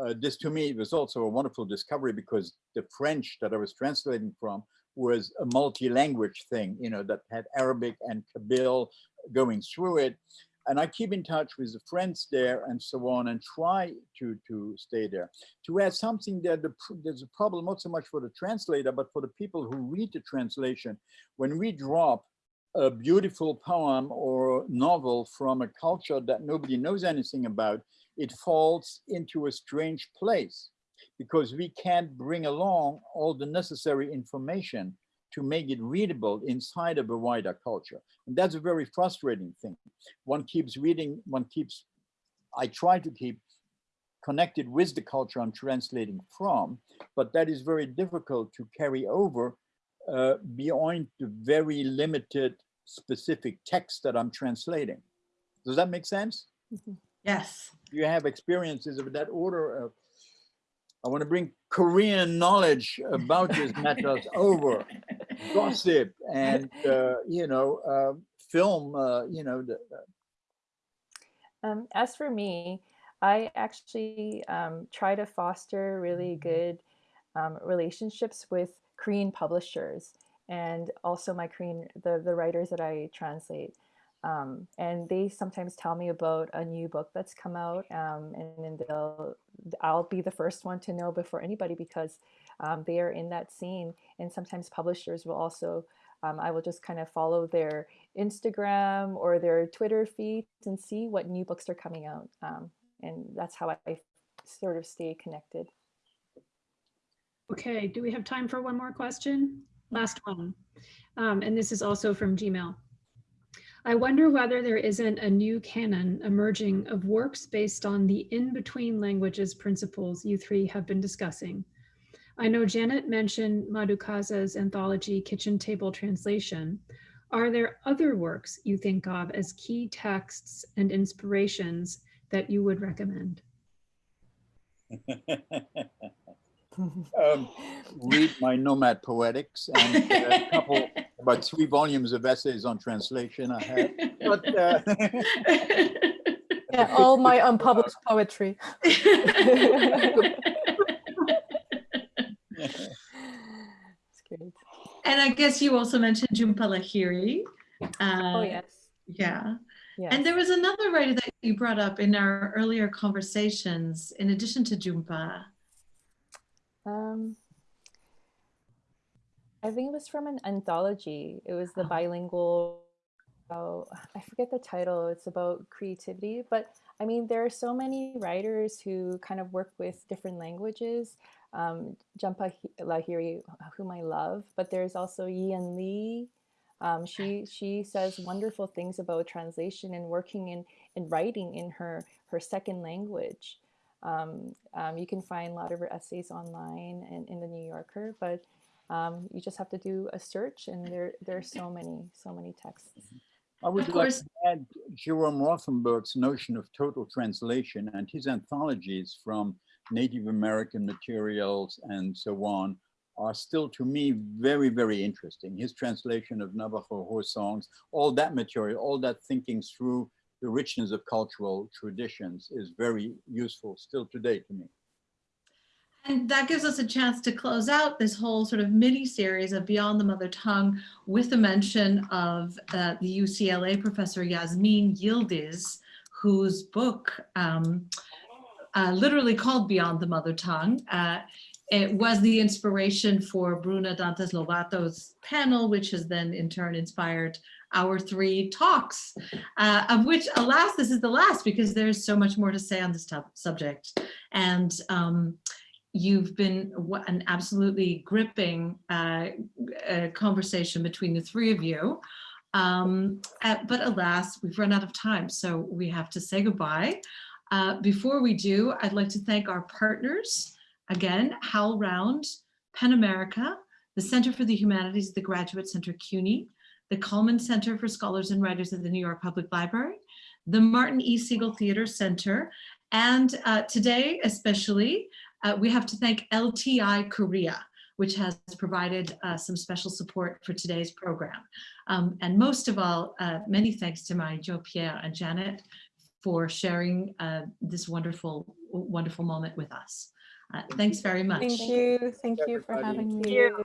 Uh, this to me was also a wonderful discovery because the French that I was translating from was a multi-language thing, you know, that had Arabic and Kabyle going through it. And I keep in touch with the friends there and so on and try to, to stay there. To add something there, the, there's a problem not so much for the translator, but for the people who read the translation. When we drop a beautiful poem or novel from a culture that nobody knows anything about, it falls into a strange place because we can't bring along all the necessary information to make it readable inside of a wider culture. And that's a very frustrating thing. One keeps reading, one keeps, I try to keep connected with the culture I'm translating from, but that is very difficult to carry over uh, beyond the very limited specific text that I'm translating. Does that make sense? Yes. You have experiences of that order of I want to bring Korean knowledge about these matters over *laughs* gossip and uh, you know uh, film. Uh, you know, the, Um, as for me, I actually um, try to foster really good um, relationships with Korean publishers and also my Korean the the writers that I translate. Um, and they sometimes tell me about a new book that's come out um, and then they'll I'll be the first one to know before anybody because um, they are in that scene. And sometimes publishers will also, um, I will just kind of follow their Instagram or their Twitter feeds and see what new books are coming out. Um, and that's how I sort of stay connected. Okay, do we have time for one more question? Last one. Um, and this is also from Gmail. I wonder whether there isn't a new canon emerging of works based on the in-between languages principles you three have been discussing. I know Janet mentioned Madhu Kaza's anthology Kitchen Table Translation. Are there other works you think of as key texts and inspirations that you would recommend? *laughs* um, read my Nomad Poetics and a couple, about *laughs* three volumes of essays on translation I have. But uh, Yeah, *laughs* all my *laughs* unpublished poetry. It's great. And I guess you also mentioned Jhumpa Lahiri. Oh, Uh, yes. Yeah. Yes. And there was another writer that you brought up in our earlier conversations, in addition to Jhumpa. Um, I think it was from an anthology. It was the Oh. bilingual. Oh, I forget the title. It's about creativity, but I mean, there are so many writers who kind of work with different languages. Um, Jhumpa Hi- Lahiri, whom I love, but there's also Yiyun Li. Um, she she says wonderful things about translation and working in in writing in her her second language. Um, um, you can find a lot of her essays online and in the New Yorker, but um, you just have to do a search, and there there are so many so many texts. I would Of like to add Jerome Rothenberg's notion of total translation and his anthologies from Native American materials and so on are still to me very, very interesting. His translation of Navajo horse songs, all that material, all that thinking through the richness of cultural traditions is very useful still today to me. And that gives us a chance to close out this whole sort of mini series of Beyond the Mother Tongue with a mention of uh, the UCLA professor Yasemin Yildiz, whose book, um, uh, literally called Beyond the Mother Tongue, uh, it was the inspiration for Bruna Dantas Lobato's panel, which has then in turn inspired our three talks, uh, of which, alas, this is the last because there's so much more to say on this subject. And um, you've been an absolutely gripping uh, uh, conversation between the three of you. Um, uh, but alas, we've run out of time, so we have to say goodbye. Uh, before we do, I'd like to thank our partners. Again, Hal Round, PEN America, the Center for the Humanities the Graduate Center CUNY, the Cullman Center for Scholars and Writers at the New York Public Library, the Martin E. Segal Theater Center, and uh, today especially, uh, we have to thank LTI Korea, which has provided uh, some special support for today's program. Um, and most of all, uh, many thanks to my Joe Pierre and Janet for sharing uh, this wonderful, wonderful moment with us. Uh, thanks very much. Thank you. Thank you for everybody. having Thank me. you.